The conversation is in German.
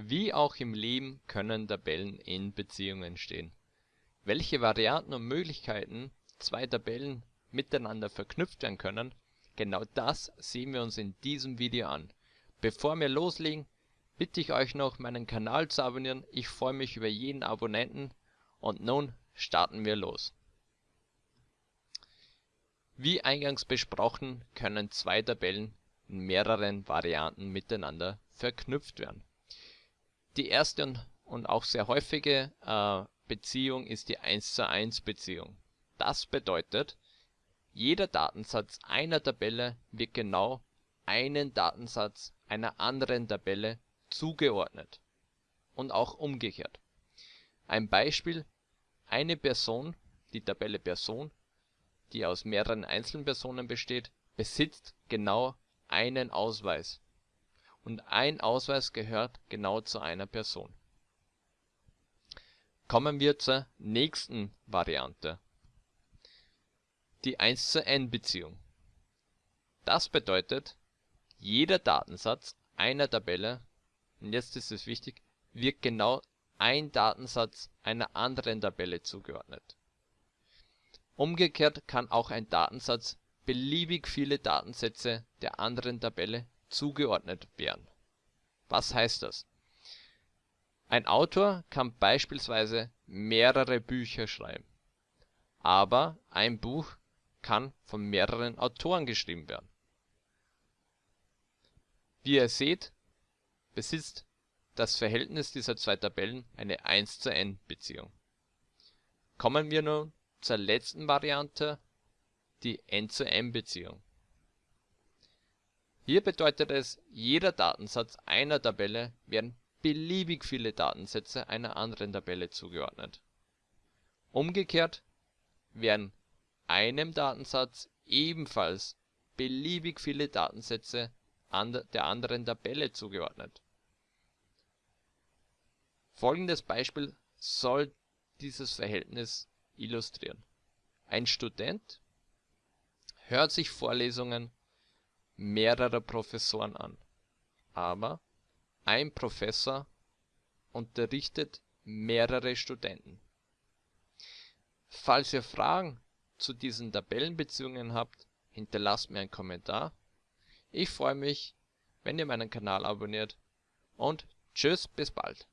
Wie auch im Leben können Tabellen in Beziehungen stehen. Welche Varianten und Möglichkeiten zwei Tabellen miteinander verknüpft werden können, genau das sehen wir uns in diesem Video an. Bevor wir loslegen, bitte ich euch noch meinen Kanal zu abonnieren, ich freue mich über jeden Abonnenten und nun starten wir los. Wie eingangs besprochen können zwei Tabellen in mehreren Varianten miteinander verknüpft werden die erste und auch sehr häufige äh, Beziehung ist die 1 zu 1 Beziehung. Das bedeutet, jeder Datensatz einer Tabelle wird genau einen Datensatz einer anderen Tabelle zugeordnet und auch umgekehrt. Ein Beispiel: Eine Person, die Tabelle Person, die aus mehreren Einzelpersonen besteht, besitzt genau einen Ausweis und ein Ausweis gehört genau zu einer Person. Kommen wir zur nächsten Variante. Die 1 zu n Beziehung. Das bedeutet, jeder Datensatz einer Tabelle, und jetzt ist es wichtig, wird genau ein Datensatz einer anderen Tabelle zugeordnet. Umgekehrt kann auch ein Datensatz beliebig viele Datensätze der anderen Tabelle zugeordnet werden. Was heißt das? Ein Autor kann beispielsweise mehrere Bücher schreiben, aber ein Buch kann von mehreren Autoren geschrieben werden. Wie ihr seht, besitzt das Verhältnis dieser zwei Tabellen eine 1 zu n Beziehung. Kommen wir nun zur letzten Variante, die n zu m Beziehung hier bedeutet es, jeder Datensatz einer Tabelle werden beliebig viele Datensätze einer anderen Tabelle zugeordnet. Umgekehrt werden einem Datensatz ebenfalls beliebig viele Datensätze der anderen Tabelle zugeordnet. Folgendes Beispiel soll dieses Verhältnis illustrieren. Ein Student hört sich Vorlesungen mehrerer Professoren an, aber ein Professor unterrichtet mehrere Studenten. Falls ihr Fragen zu diesen Tabellenbeziehungen habt, hinterlasst mir einen Kommentar. Ich freue mich, wenn ihr meinen Kanal abonniert und tschüss, bis bald.